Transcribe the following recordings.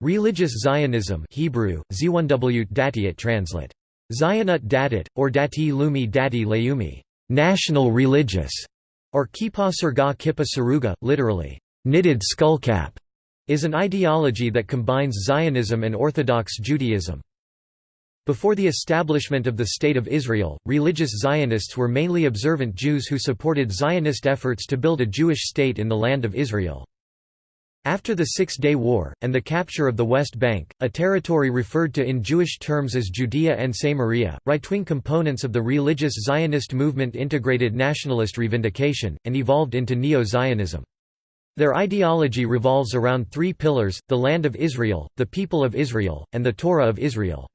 Religious Zionism Hebrew, Z1W translate. Zionut Datit, or Dati Leumi Dati Leumi, national religious, or Kippah Surga Kippa Saruga, literally, knitted skullcap, is an ideology that combines Zionism and Orthodox Judaism. Before the establishment of the State of Israel, religious Zionists were mainly observant Jews who supported Zionist efforts to build a Jewish state in the land of Israel. After the Six-Day War, and the capture of the West Bank, a territory referred to in Jewish terms as Judea and Samaria, right-wing components of the religious Zionist movement integrated nationalist revindication, and evolved into Neo-Zionism. Their ideology revolves around three pillars, the land of Israel, the people of Israel, and the Torah of Israel.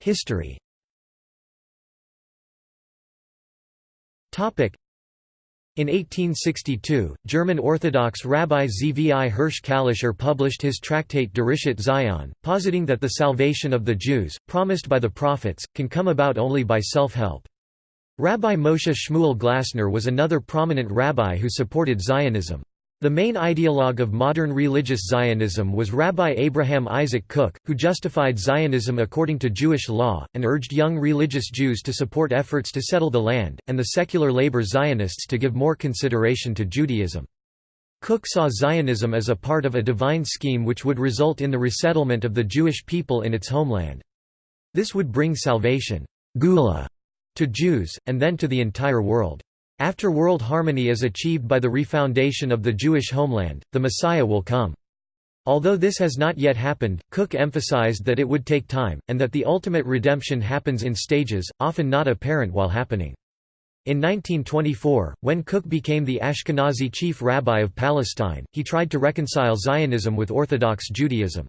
History in 1862, German Orthodox Rabbi Zvi Hirsch Kalischer published his tractate Derishat Zion, positing that the salvation of the Jews, promised by the prophets, can come about only by self-help. Rabbi Moshe Shmuel Glasner was another prominent rabbi who supported Zionism. The main ideologue of modern religious Zionism was Rabbi Abraham Isaac Kook, who justified Zionism according to Jewish law, and urged young religious Jews to support efforts to settle the land, and the secular labor Zionists to give more consideration to Judaism. Kook saw Zionism as a part of a divine scheme which would result in the resettlement of the Jewish people in its homeland. This would bring salvation Geula, to Jews, and then to the entire world. After world harmony is achieved by the refoundation of the Jewish homeland, the Messiah will come. Although this has not yet happened, Kook emphasized that it would take time, and that the ultimate redemption happens in stages, often not apparent while happening. In 1924, when Kook became the Ashkenazi chief rabbi of Palestine, he tried to reconcile Zionism with Orthodox Judaism.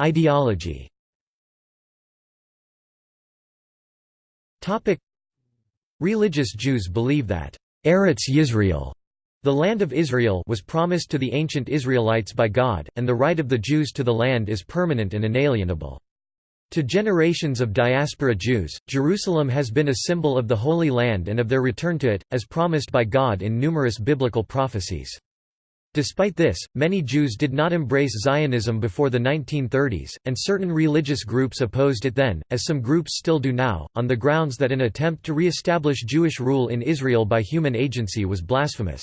Ideology Topic Religious Jews believe that Eretz Yisrael, the land of Israel, was promised to the ancient Israelites by God, and the right of the Jews to the land is permanent and inalienable. To generations of diaspora Jews, Jerusalem has been a symbol of the Holy Land and of their return to it, as promised by God in numerous biblical prophecies. Despite this, many Jews did not embrace Zionism before the 1930s, and certain religious groups opposed it then, as some groups still do now, on the grounds that an attempt to re-establish Jewish rule in Israel by human agency was blasphemous.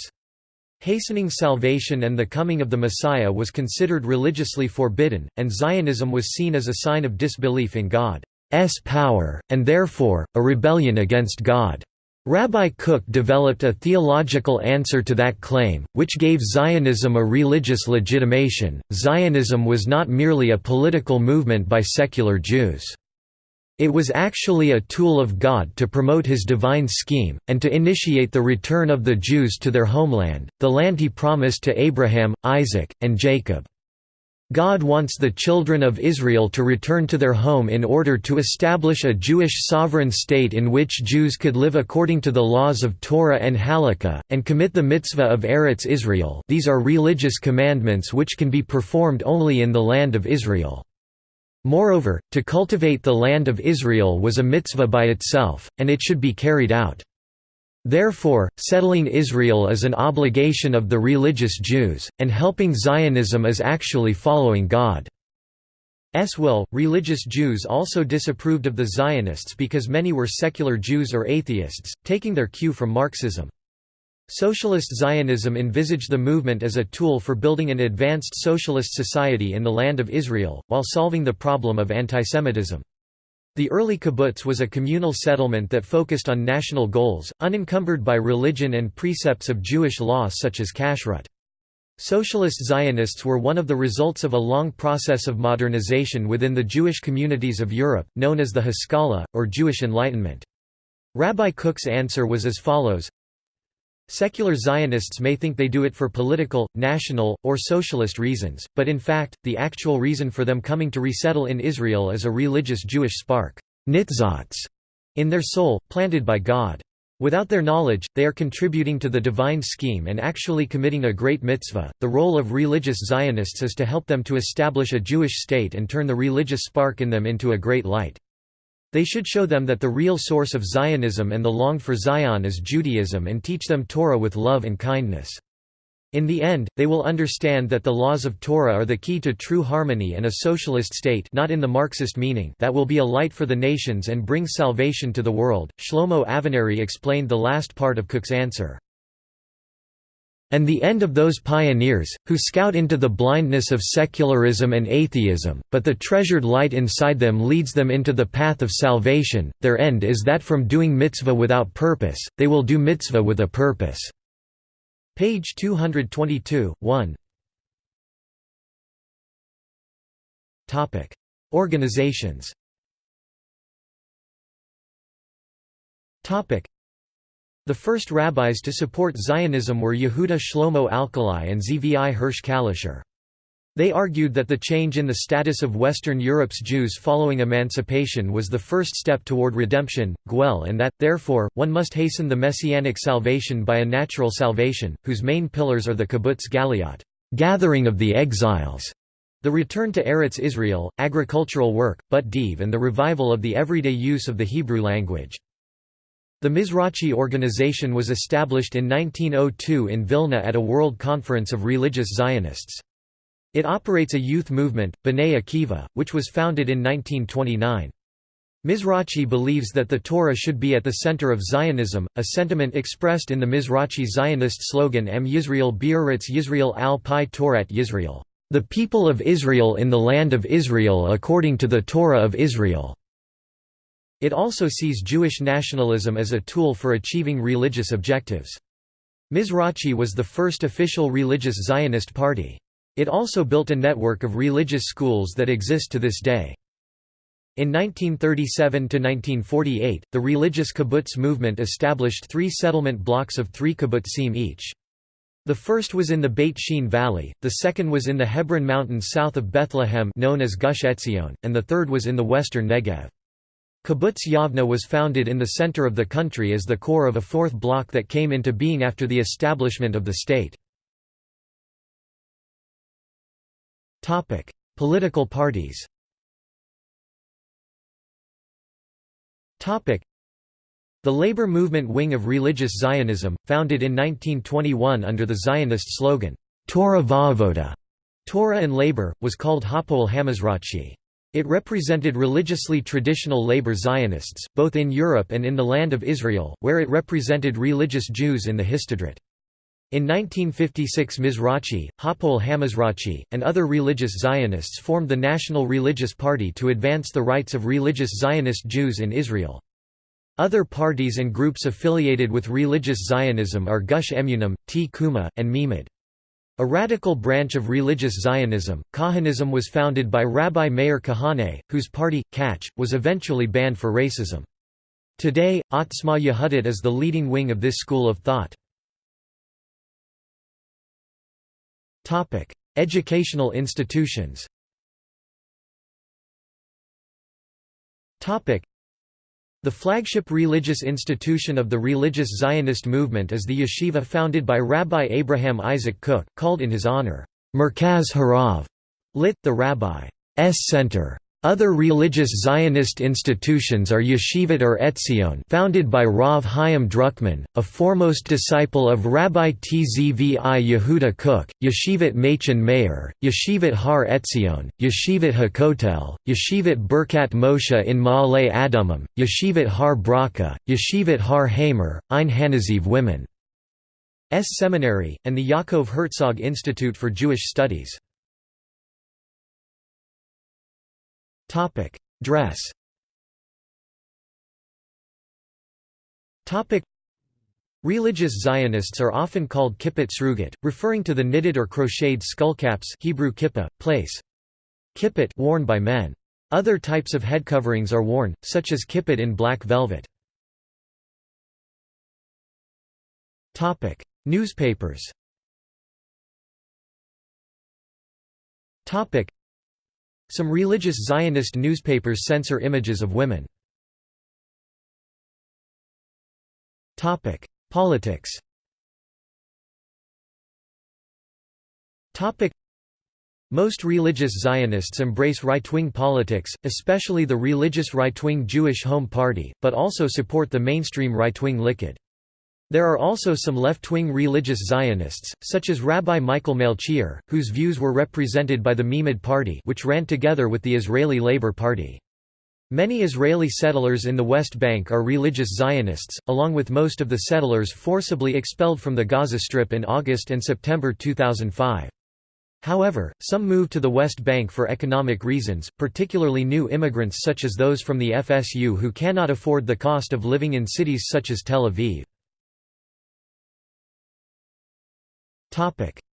Hastening salvation and the coming of the Messiah was considered religiously forbidden, and Zionism was seen as a sign of disbelief in God's power, and therefore, a rebellion against God. Rabbi Kook developed a theological answer to that claim, which gave Zionism a religious legitimation. Zionism was not merely a political movement by secular Jews. It was actually a tool of God to promote his divine scheme, and to initiate the return of the Jews to their homeland, the land he promised to Abraham, Isaac, and Jacob. God wants the children of Israel to return to their home in order to establish a Jewish sovereign state in which Jews could live according to the laws of Torah and Halakha, and commit the mitzvah of Eretz Israel these are religious commandments which can be performed only in the land of Israel. Moreover, to cultivate the land of Israel was a mitzvah by itself, and it should be carried out. Therefore, settling Israel is an obligation of the religious Jews, and helping Zionism is actually following God's will. Religious Jews also disapproved of the Zionists because many were secular Jews or atheists, taking their cue from Marxism. Socialist Zionism envisaged the movement as a tool for building an advanced socialist society in the land of Israel, while solving the problem of antisemitism. The early kibbutz was a communal settlement that focused on national goals, unencumbered by religion and precepts of Jewish law such as kashrut. Socialist Zionists were one of the results of a long process of modernization within the Jewish communities of Europe, known as the Haskalah, or Jewish Enlightenment. Rabbi Kook's answer was as follows Secular Zionists may think they do it for political, national, or socialist reasons, but in fact, the actual reason for them coming to resettle in Israel is a religious Jewish spark nitzatz, in their soul, planted by God. Without their knowledge, they are contributing to the divine scheme and actually committing a great mitzvah. The role of religious Zionists is to help them to establish a Jewish state and turn the religious spark in them into a great light. They should show them that the real source of Zionism and the long for Zion is Judaism and teach them Torah with love and kindness. In the end, they will understand that the laws of Torah are the key to true harmony and a socialist state not in the Marxist meaning that will be a light for the nations and bring salvation to the world. Shlomo Avineri explained the last part of Kook's answer. And the end of those pioneers, who scout into the blindness of secularism and atheism, but the treasured light inside them leads them into the path of salvation, their end is that from doing mitzvah without purpose, they will do mitzvah with a purpose. Page 222, 1 Organizations The first rabbis to support Zionism were Yehuda Shlomo Alkali and Zvi Hirsch Kalischer. They argued that the change in the status of Western Europe's Jews following emancipation was the first step toward redemption, Guel and that, therefore, one must hasten the messianic salvation by a natural salvation, whose main pillars are the kibbutz galiot gathering of the exiles", the return to Eretz Israel, agricultural work, but div and the revival of the everyday use of the Hebrew language. The Mizrachi organization was established in 1902 in Vilna at a World Conference of Religious Zionists. It operates a youth movement, B'nai Akiva, which was founded in 1929. Mizrachi believes that the Torah should be at the center of Zionism, a sentiment expressed in the Mizrachi Zionist slogan M Yisrael Bi'eretz Yisrael al Pi Torat Yisrael, the people of Israel in the land of Israel according to the Torah of Israel. It also sees Jewish nationalism as a tool for achieving religious objectives. Mizrachi was the first official religious Zionist party. It also built a network of religious schools that exist to this day. In 1937–1948, the religious kibbutz movement established three settlement blocks of three kibbutzim each. The first was in the Beit Shean Valley, the second was in the Hebron Mountains south of Bethlehem known as Gush Etzion, and the third was in the western Negev. Kibbutz Yavna was founded in the center of the country as the core of a fourth bloc that came into being after the establishment of the state. Political parties the labor movement wing of religious Zionism, founded in 1921 under the Zionist slogan, Torah Va'avoda, Torah and labor, was called Hapoel Hamizrachi. It represented religiously traditional labor Zionists, both in Europe and in the Land of Israel, where it represented religious Jews in the Histadrut. In 1956 Mizrachi, Hapoel Hamizrachi, and other religious Zionists formed the National Religious Party to advance the rights of religious Zionist Jews in Israel. Other parties and groups affiliated with religious Zionism are Gush Emunim, Tkuma, and Meimad. A radical branch of religious Zionism, Kahanism was founded by Rabbi Meir Kahane, whose party, Kach, was eventually banned for racism. Today, Otzma Yehudit is the leading wing of this school of thought. Educational institutions. The flagship religious institution of the religious Zionist movement is the yeshiva founded by Rabbi Abraham Isaac Kook, called in his honor, Merkaz Harav, lit. the Rabbi's Center. Other religious Zionist institutions are Yeshivat or Etzion founded by Rav Chaim Druckman, a foremost disciple of Rabbi Tzvi Yehuda Kook, Yeshivat Machon Meir, Yeshivat Har Etzion, Yeshivat Hakotel, Yeshivat Birkat Moshe in Ma'ale Adumim, Yeshivat Har Bracha, Yeshivat Har Hamor, Ein Hanaziv Women S Seminary, and the Yaakov Herzog Institute for Jewish Studies. Topic: Dress. Topic: Religious Zionists are often called kippot srugot, referring to the knitted or crocheted skullcaps Hebrew kippa, place. Kippot worn by men. Other types of head coverings are worn, such as kippot in black velvet. Topic: Newspapers. Topic: some religious Zionist newspapers censor images of women. Politics Most religious Zionists embrace right-wing politics, especially the religious right-wing Jewish Home Party, but also support the mainstream right-wing Likud. There are also some left-wing religious Zionists, such as Rabbi Michael Melchior, whose views were represented by the Meimad Party which ran together with the Israeli Labour Party. Many Israeli settlers in the West Bank are religious Zionists, along with most of the settlers forcibly expelled from the Gaza Strip in August and September 2005. However, some moved to the West Bank for economic reasons, particularly new immigrants such as those from the FSU who cannot afford the cost of living in cities such as Tel Aviv.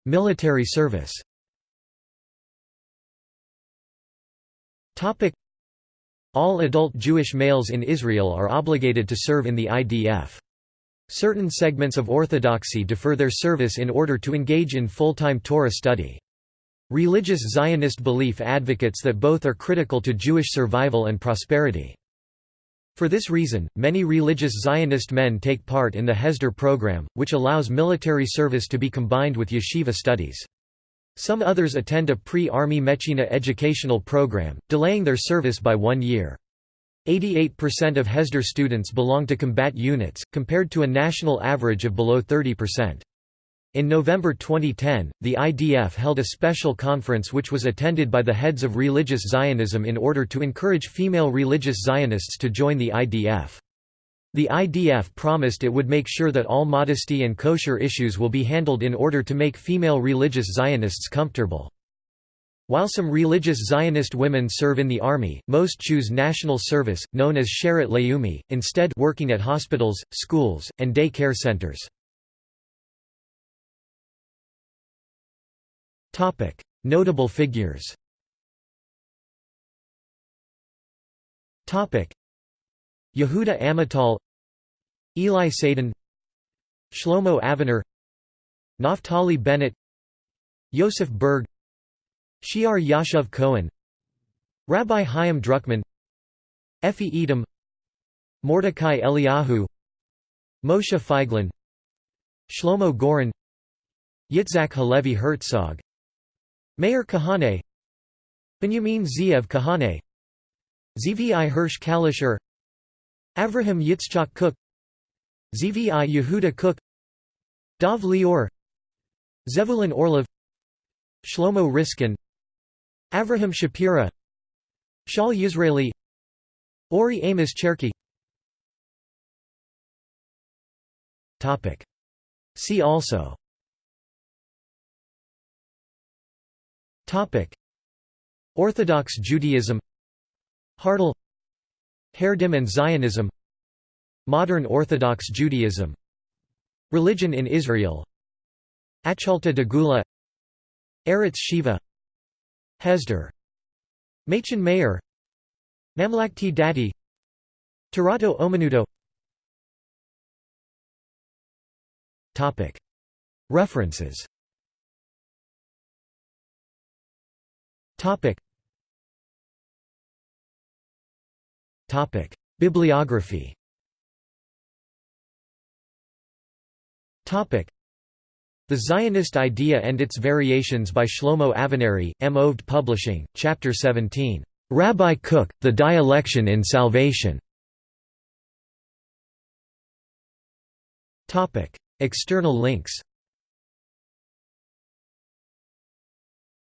Military service All adult Jewish males in Israel are obligated to serve in the IDF. Certain segments of Orthodoxy defer their service in order to engage in full-time Torah study. Religious Zionist belief advocates that both are critical to Jewish survival and prosperity. For this reason, many religious Zionist men take part in the Hesder program, which allows military service to be combined with yeshiva studies. Some others attend a pre-army Mechina educational program, delaying their service by one year. 88% of Hesder students belong to combat units, compared to a national average of below 30%. In November 2010, the IDF held a special conference which was attended by the heads of religious Zionism in order to encourage female religious Zionists to join the IDF. The IDF promised it would make sure that all modesty and kosher issues will be handled in order to make female religious Zionists comfortable. While some religious Zionist women serve in the army, most choose national service, known as Sherut Leumi, instead working at hospitals, schools, and day care centers. Topic: Notable figures. Topic: Yehuda Amital, Eli Sadan, Shlomo Aviner, Naftali Bennett, Yosef Burg, Shiar Yashav Cohen, Rabbi Chaim Druckman, Effie Edom, Mordecai Eliyahu, Moshe Feiglin, Shlomo Goren, Yitzhak Halevi Herzog, Meir Kahane. Benjamin Zeev Kahane. Zvi Hirsch Kalischer. Avraham Yitzchak Kook Zvi Yehuda Kook. Dov Lior. Zevulun Orlov. Shlomo Riskin. Avraham Shapira. Shaul Yisraeli. Ori Amos Cherki See also Orthodox Judaism Hardal Haredim and Zionism Modern Orthodox Judaism Religion in Israel Achalta de Geula Eretz Shiva Hesder Machon Meir Mamlakti Dati Tarato Omenuto References Topic. Topic. Bibliography Topic. The Zionist Idea and Its Variations by Shlomo Avineri, M. Oved Publishing, Chapter 17. Rabbi Cook, The Dialection in Salvation. Topic. External links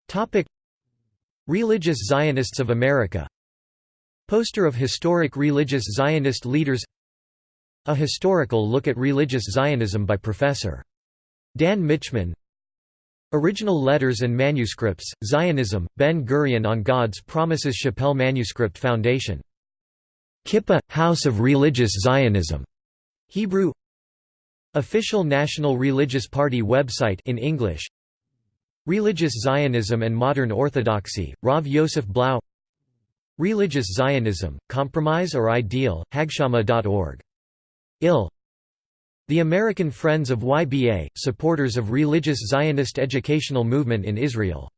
Topic. Religious Zionists of America Poster of historic religious Zionist leaders A historical look at religious Zionism by Prof. Dan Michman Original letters and manuscripts, Zionism, Ben-Gurion on God's Promises Shapell Manuscript Foundation. Kippah, House of Religious Zionism. Hebrew Official National Religious Party website in English Religious Zionism and Modern Orthodoxy, Rav Yosef Blau. Religious Zionism, Compromise or Ideal, Hagshama.org. IL. The American Friends of YBA, supporters of religious Zionist educational movement in Israel